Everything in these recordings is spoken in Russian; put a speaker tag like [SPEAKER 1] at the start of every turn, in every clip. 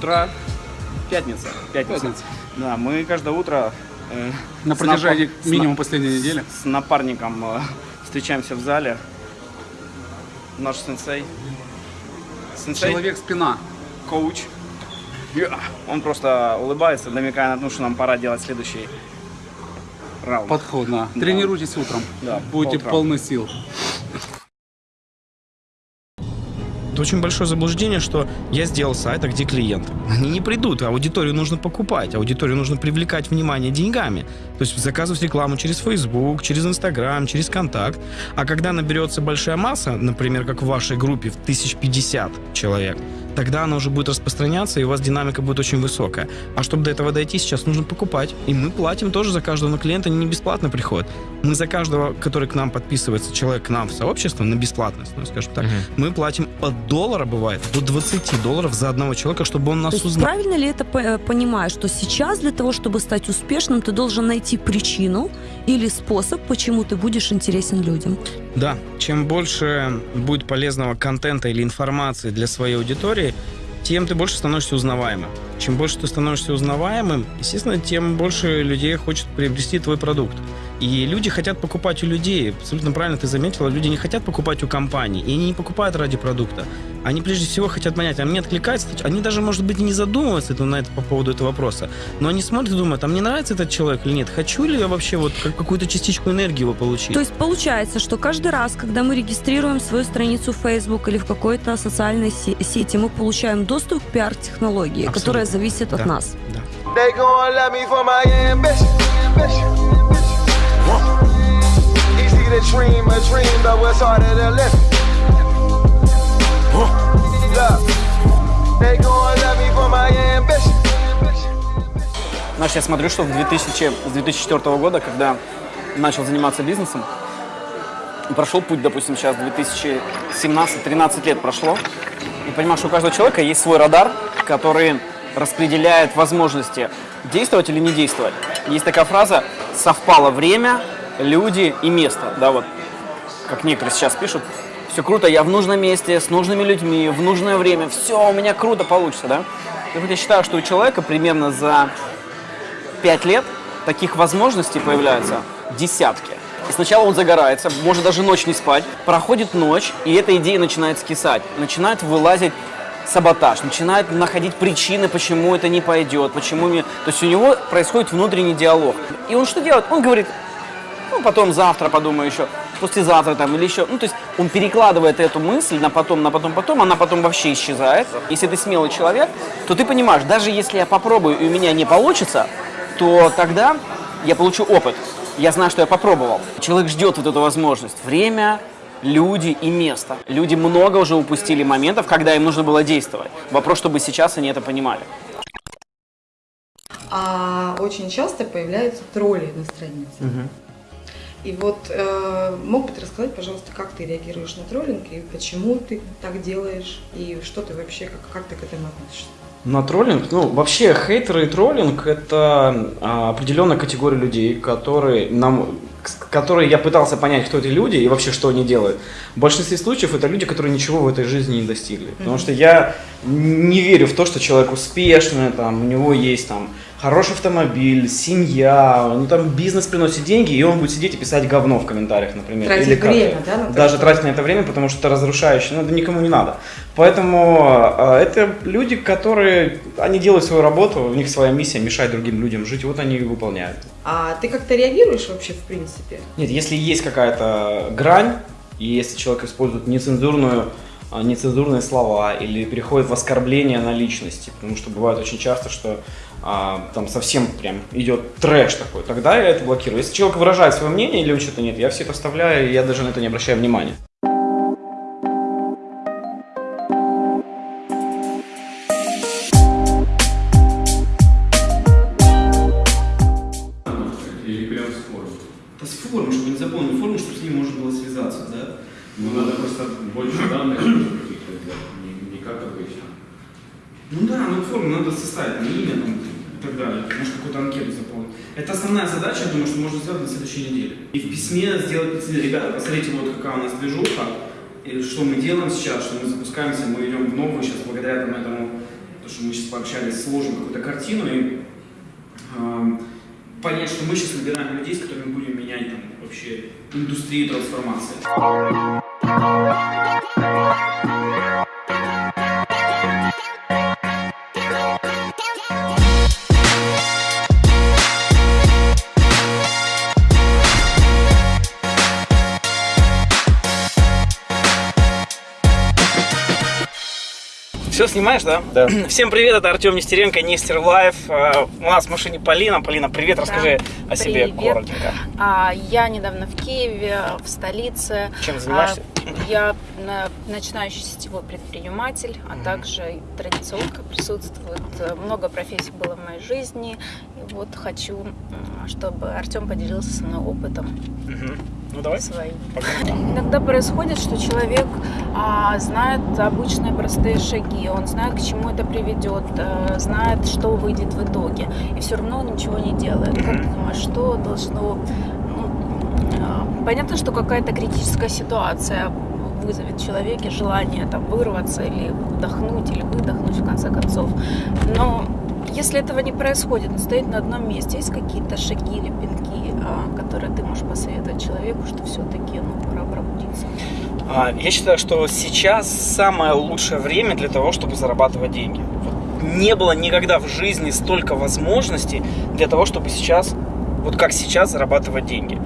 [SPEAKER 1] утра. Пятница. Пятница.
[SPEAKER 2] Пятница.
[SPEAKER 1] Да, мы каждое утро э,
[SPEAKER 2] На протяжении
[SPEAKER 1] с
[SPEAKER 2] минимум последней недели.
[SPEAKER 1] с напарником э, встречаемся в зале. Наш сенсей. Сенсей,
[SPEAKER 2] Человек-спина.
[SPEAKER 1] коуч. Я. Он просто улыбается, намекая на то, что нам пора делать следующий раунд.
[SPEAKER 2] Подход, да. Тренируйтесь утром.
[SPEAKER 1] Да,
[SPEAKER 2] Будете полны сил.
[SPEAKER 3] Это очень большое заблуждение, что я сделал сайт, а где клиент? Они не придут, аудиторию нужно покупать, аудиторию нужно привлекать внимание деньгами. То есть заказывать рекламу через Facebook, через Instagram, через Контакт. А когда наберется большая масса, например, как в вашей группе, в 1050 человек, тогда она уже будет распространяться, и у вас динамика будет очень высокая. А чтобы до этого дойти, сейчас нужно покупать. И мы платим тоже за каждого, но клиента они не бесплатно приходят. Мы за каждого, который к нам подписывается, человек к нам в сообщество, на бесплатность, ну, скажем так, мы платим от доллара, бывает, до 20 долларов за одного человека, чтобы он
[SPEAKER 4] То
[SPEAKER 3] нас
[SPEAKER 4] есть
[SPEAKER 3] узнал.
[SPEAKER 4] правильно ли это э, понимаешь, что сейчас для того, чтобы стать успешным, ты должен найти причину или способ, почему ты будешь интересен людям?
[SPEAKER 3] Да, чем больше будет полезного контента или информации для своей аудитории, тем ты больше становишься узнаваемым. Чем больше ты становишься узнаваемым, естественно, тем больше людей хочет приобрести твой продукт. И люди хотят покупать у людей. Абсолютно правильно ты заметила, люди не хотят покупать у компаний. И они не покупают ради продукта. Они прежде всего хотят понять, а мне откликается, они даже, может быть, и не задумываются на это, по поводу этого вопроса. Но они смотрят и думают, а мне нравится этот человек или нет? Хочу ли я вообще вот как- какую-то частичку энергии его получить?
[SPEAKER 4] То есть получается, что каждый раз, когда мы регистрируем свою страницу в Facebook или в какой-то социальной се- сети, мы получаем доступ к пиар-технологии, которая зависит от
[SPEAKER 3] Да.
[SPEAKER 4] нас.
[SPEAKER 3] Да.
[SPEAKER 1] Знаешь, я смотрю, что в 2000, с 2004 года, когда начал заниматься бизнесом, прошел путь, допустим, сейчас 2017-13 лет прошло, и понимаю, что у каждого человека есть свой радар, который распределяет возможности действовать или не действовать. Есть такая фраза «совпало время, люди и место». Да, вот, как некоторые сейчас пишут, все круто, я в нужном месте, с нужными людьми, в нужное время, все у меня круто получится, да? И вот я считаю, что у человека примерно за 5 лет таких возможностей появляются десятки. И сначала он загорается, может даже ночь не спать. Проходит ночь, и эта идея начинает скисать. Начинает вылазить саботаж, начинает находить причины, почему это не пойдет, почему не... То есть у него происходит внутренний диалог. И он что делает? Он говорит, ну, потом завтра подумаю еще, послезавтра там или еще. Ну, то есть он перекладывает эту мысль на потом, на потом, потом, она потом вообще исчезает. Если ты смелый человек, то ты понимаешь, даже если я попробую и у меня не получится, то тогда я получу опыт. Я знаю, что я попробовал. Человек ждет вот эту возможность. Время, люди и место. Люди много уже упустили моментов, когда им нужно было действовать. Вопрос, чтобы сейчас они это понимали.
[SPEAKER 5] А очень часто появляются тролли на странице. И вот э, мог бы ты рассказать, пожалуйста, как ты реагируешь на троллинг и почему ты так делаешь и что ты вообще, как, как ты к этому относишься?
[SPEAKER 1] На троллинг? Ну, вообще, хейтеры и троллинг – это а, определенная категория людей, которые нам которые я пытался понять, кто эти люди и вообще, что они делают. В большинстве случаев это люди, которые ничего в этой жизни не достигли. Потому что я не верю в то, что человек успешный, там, у него есть там хороший автомобиль, семья, ну там бизнес приносит деньги, и он будет сидеть и писать говно в комментариях, например.
[SPEAKER 5] Тратить
[SPEAKER 1] Или
[SPEAKER 5] время, да, на
[SPEAKER 1] Даже тратить на это время, потому что это разрушающе, ну это никому не надо. Поэтому э, это люди, которые, они делают свою работу, у них своя миссия мешать другим людям жить, и вот они ее выполняют.
[SPEAKER 5] А ты как-то реагируешь вообще в принципе?
[SPEAKER 1] Нет, если есть какая-то грань, и если человек использует нецензурную, а, нецензурные слова или переходит в оскорбление на личности, потому что бывает очень часто, что а, там совсем прям идет трэш такой, тогда я это блокирую. Если человек выражает свое мнение или что-то нет, я все это оставляю, и я даже на это не обращаю внимания.
[SPEAKER 2] С формы,
[SPEAKER 1] чтобы не запомнил форму, чтобы с ним можно было связаться, да?
[SPEAKER 2] Ну, надо просто больше данных не, не как обычно.
[SPEAKER 1] Ну да, ну форму надо составить, там, имя там, и так далее. Может какую-то анкету заполнить. Это основная задача, я думаю, что можно сделать на следующей неделе. И в письме сделать, ребята, посмотрите, вот какая у нас движуха, и что мы делаем сейчас, что мы запускаемся, мы идем в новую сейчас благодаря там, этому, то, что мы сейчас пообщались, сложим какую-то картину и эм, понять, что мы сейчас набираем людей, с которыми будем менять там вообще индустрию трансформации. Все снимаешь, да?
[SPEAKER 3] Да.
[SPEAKER 1] Всем привет, это Артем Нестеренко, Нестер Life. Э, У нас в машине Полина. Полина, привет, расскажи о себе
[SPEAKER 6] Привет.
[SPEAKER 1] коротенько.
[SPEAKER 6] А, я недавно в Киеве, в столице.
[SPEAKER 1] Чем занимаешься?
[SPEAKER 6] А, я начинающий сетевой предприниматель, а также традиционка присутствует. Много профессий было в моей жизни. И вот хочу, чтобы Артем поделился со мной опытом.
[SPEAKER 1] Ну давай.
[SPEAKER 6] своим.
[SPEAKER 1] Погнали.
[SPEAKER 6] Иногда происходит, что человек а, знает обычные простые шаги, он знает, к чему это приведет, э, знает, что выйдет в итоге, и все равно он ничего не делает. Как ты думаешь, что должно... ну, а, понятно, что какая-то критическая ситуация вызовет в человеке желание там, вырваться или вдохнуть, или выдохнуть в конце концов. Но если этого не происходит, он стоит на одном месте, есть какие-то шаги или пинки, а, которые ты можешь посоветовать человеку, что все-таки ну, пора пробудиться?
[SPEAKER 1] А, Я считаю, что сейчас самое лучшее время для того, чтобы зарабатывать деньги. Не было никогда в жизни столько возможностей для того, чтобы сейчас, вот как сейчас, зарабатывать деньги.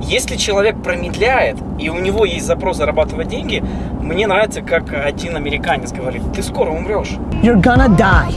[SPEAKER 1] Если человек промедляет, и у него есть запрос зарабатывать деньги, мне нравится, как один американец говорит, ты скоро умрешь.
[SPEAKER 7] You're gonna die.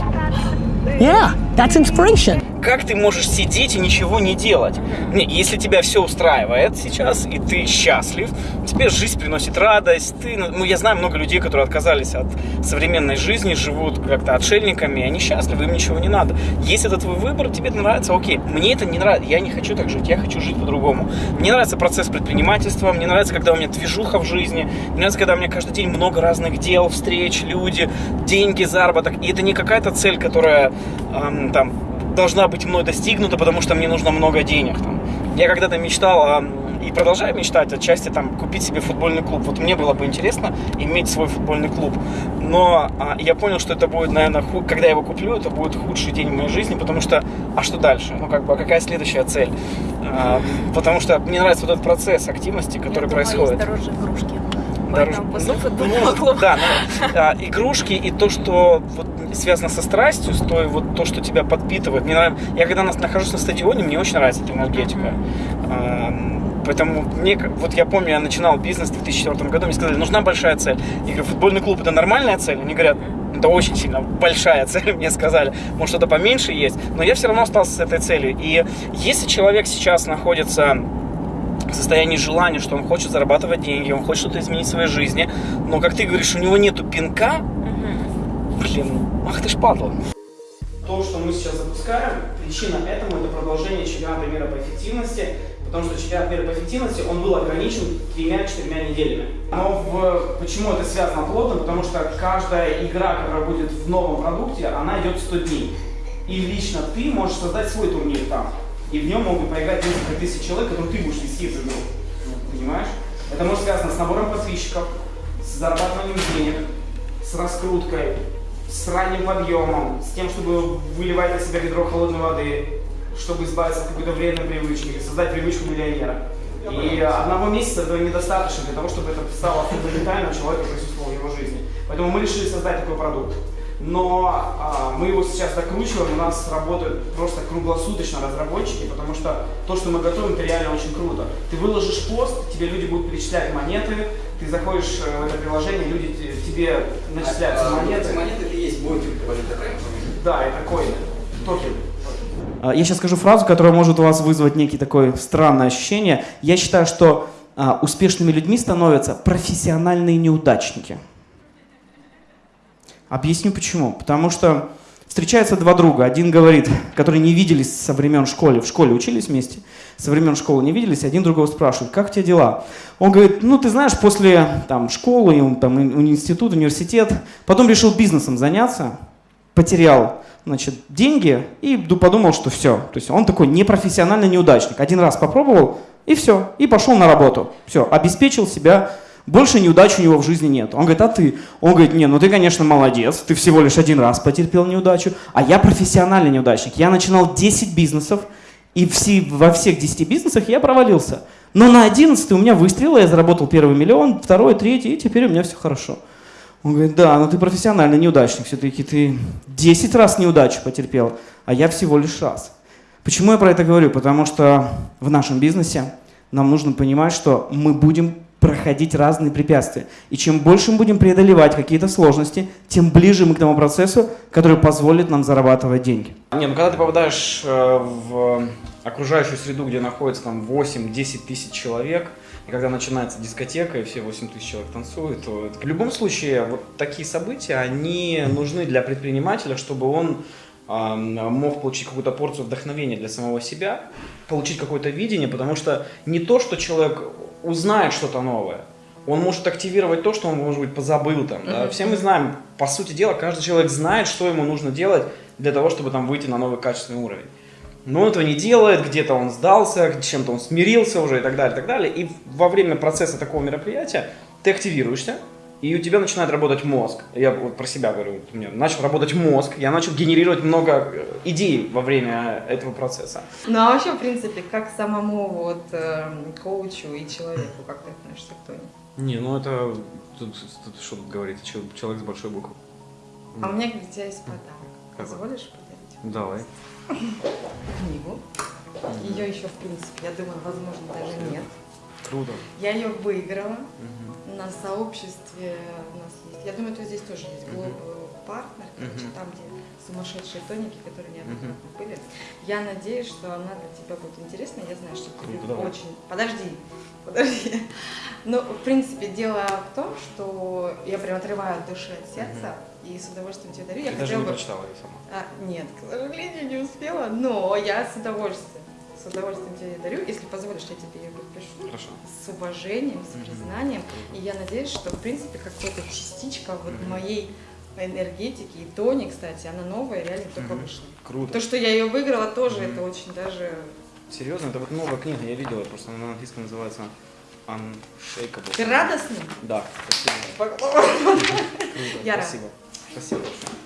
[SPEAKER 7] Yeah, that's inspiration.
[SPEAKER 1] Как ты можешь сидеть и ничего не делать? Не, если тебя все устраивает сейчас, и ты счастлив, тебе жизнь приносит радость, ты, ну, я знаю много людей, которые отказались от современной жизни, живут как-то отшельниками, они счастливы, им ничего не надо. Если это твой выбор, тебе это нравится, окей. Мне это не нравится, я не хочу так жить, я хочу жить по-другому. Мне нравится процесс предпринимательства, мне нравится, когда у меня движуха в жизни, мне нравится, когда у меня каждый день много разных дел, встреч, люди, деньги, заработок. И это не какая-то цель, которая эм, там должна быть мной достигнута, потому что мне нужно много денег. Там. Я когда-то мечтал а, и продолжаю мечтать отчасти там купить себе футбольный клуб. Вот мне было бы интересно иметь свой футбольный клуб. Но а, я понял, что это будет, наверное, ху- когда я его куплю, это будет худший день в моей жизни, потому что, а что дальше? Ну, как бы, а какая следующая цель? А, потому что мне нравится вот этот процесс активности, который
[SPEAKER 6] Я думаю,
[SPEAKER 1] происходит.
[SPEAKER 6] есть дороже игрушки. После
[SPEAKER 1] ну,
[SPEAKER 6] футбольного
[SPEAKER 1] ну,
[SPEAKER 6] клуба.
[SPEAKER 1] Да, ну, а, игрушки и то, что вот связано со страстью, с той, вот то, что тебя подпитывает. Мне нравится, я когда нас- нахожусь на стадионе, мне очень нравится эта энергетика. Ам, Поэтому мне, вот я помню, я начинал бизнес в 2004 году, мне сказали, нужна большая цель. Я говорю, футбольный клуб это нормальная цель? Они говорят, это очень сильно большая цель, мне сказали. Может, что-то поменьше есть, но я все равно остался с этой целью. И если человек сейчас находится состоянии желания, что он хочет зарабатывать деньги, он хочет что-то изменить в своей жизни, но, как ты говоришь, у него нету пинка, блин, ах ты ж падла. То, что мы сейчас запускаем, причина этому это продолжение чемпионата мира по эффективности, потому что чемпионат мира по эффективности, он был ограничен тремя-четырьмя неделями. Но в- почему это связано плотно? Потому что каждая игра, которая будет в новом продукте, она идет 100 дней. И лично ты можешь создать свой турнир там. И в нем могут поиграть несколько тысяч человек, которые ты будешь вести эту игру. Понимаешь? Это может связано с набором подписчиков, с зарабатыванием денег, с раскруткой, с ранним подъемом, с тем, чтобы выливать на себя ведро холодной воды, чтобы избавиться от какой-то вредной привычки, создать привычку миллионера. И одного месяца этого недостаточно для того, чтобы это стало фундаментальным человеку присутствовало в его жизни. Поэтому мы решили создать такой продукт. Но а, мы его сейчас докручиваем, у нас работают просто круглосуточно разработчики, потому что то, что мы готовим, это реально очень круто. Ты выложишь пост, тебе люди будут перечислять монеты, ты заходишь э, в это приложение, люди те- тебе начисляются монеты.
[SPEAKER 8] Монеты это и есть криптовалюта, правильно?
[SPEAKER 1] Да, это коины, токен.
[SPEAKER 9] А, Я сейчас скажу фразу, которая может у вас вызвать некий такое странное ощущение. Я считаю, что а, успешными людьми становятся профессиональные неудачники. Объясню почему. Потому что встречаются два друга. Один говорит, которые не виделись со времен школы, в школе учились вместе, со времен школы не виделись, один другого спрашивает, как у тебя дела? Он говорит, ну ты знаешь, после там, школы, там, институт, университет, потом решил бизнесом заняться, потерял значит, деньги и ду- подумал, что все. То есть он такой непрофессиональный неудачник. Один раз попробовал, и все, и пошел на работу. Все, обеспечил себя Больше неудач у него в жизни нет. Он говорит, а ты? Он говорит, не, ну ты, конечно, молодец, ты всего лишь один раз потерпел неудачу, а я профессиональный неудачник. Я начинал 10 бизнесов, и все, во всех 10 бизнесах я провалился. Но на 11 у меня выстрелило, я заработал первый миллион, второй, третий, и теперь у меня все хорошо. Он говорит, да, но ты профессиональный неудачник, все-таки ты 10 раз неудачу потерпел, а я всего лишь раз. Почему я про это говорю? Потому что в нашем бизнесе нам нужно понимать, что мы будем проходить разные препятствия. И чем больше мы будем преодолевать какие-то сложности, тем ближе мы к тому процессу, который позволит нам зарабатывать деньги.
[SPEAKER 1] Не, ну когда ты попадаешь э, в окружающую среду, где находится там 8-10 тысяч человек, и когда начинается дискотека, и все 8 тысяч человек танцуют, то в любом случае вот такие события, они нужны для предпринимателя, чтобы он мог получить какую-то порцию вдохновения для самого себя, получить какое-то видение, потому что не то, что человек узнает что-то новое, он может активировать то, что он, может быть, позабыл там. Да? Все мы знаем, по сути дела, каждый человек знает, что ему нужно делать для того, чтобы там выйти на новый качественный уровень. Но он этого не делает, где-то он сдался, чем-то он смирился уже и так далее, и так далее. И во время процесса такого мероприятия ты активируешься, и у тебя начинает работать мозг. Я вот про себя говорю, у меня начал работать мозг, я начал генерировать много э, идей во время этого процесса.
[SPEAKER 5] Ну а вообще, в принципе, как самому вот э, коучу и человеку, как ты относишься к Тони?
[SPEAKER 1] Не, ну это, тут, тут что тут говорить, Чел- человек с большой буквы.
[SPEAKER 5] А у меня для тебя есть подарок.
[SPEAKER 1] Какой?
[SPEAKER 5] Позволишь подарить?
[SPEAKER 1] Давай.
[SPEAKER 5] Книгу. Ее еще, в принципе, я думаю, возможно, даже нет.
[SPEAKER 1] Круто.
[SPEAKER 5] Я ее выиграла на сообществе у нас есть. Я думаю, это здесь тоже есть. Global Partner, короче,
[SPEAKER 1] Мгм.
[SPEAKER 5] там, где сумасшедшие тоники, которые неоднократно были. Я надеюсь, что она для тебя будет интересна. Я знаю, что тебе
[SPEAKER 1] Круто, давай.
[SPEAKER 5] очень... Подожди, подожди. Ну, в принципе, дело в том, что я прям отрываю от души, от сердца и с удовольствием тебе дарю. Я
[SPEAKER 1] Ты даже не
[SPEAKER 5] бы...
[SPEAKER 1] прочитала ее сама.
[SPEAKER 5] А, нет, к сожалению, не успела, но я с удовольствием, с удовольствием тебе ее дарю. Если позволишь, я тебе ее подпишу.
[SPEAKER 1] Хорошо.
[SPEAKER 5] С уважением, с признанием. И я надеюсь, что, в принципе, какая-то частичка вот моей энергетики и Тони, кстати, она новая, реально только
[SPEAKER 1] Мгм.
[SPEAKER 5] вышла.
[SPEAKER 1] Круто.
[SPEAKER 5] То, что я ее выиграла, тоже
[SPEAKER 1] Мгм.
[SPEAKER 5] это очень даже...
[SPEAKER 1] Серьезно, это вот новая книга, я видела, просто она на английском называется Unshakable.
[SPEAKER 5] Ты ним?
[SPEAKER 1] Да, спасибо.
[SPEAKER 5] Я
[SPEAKER 1] спасибо. Спасибо большое.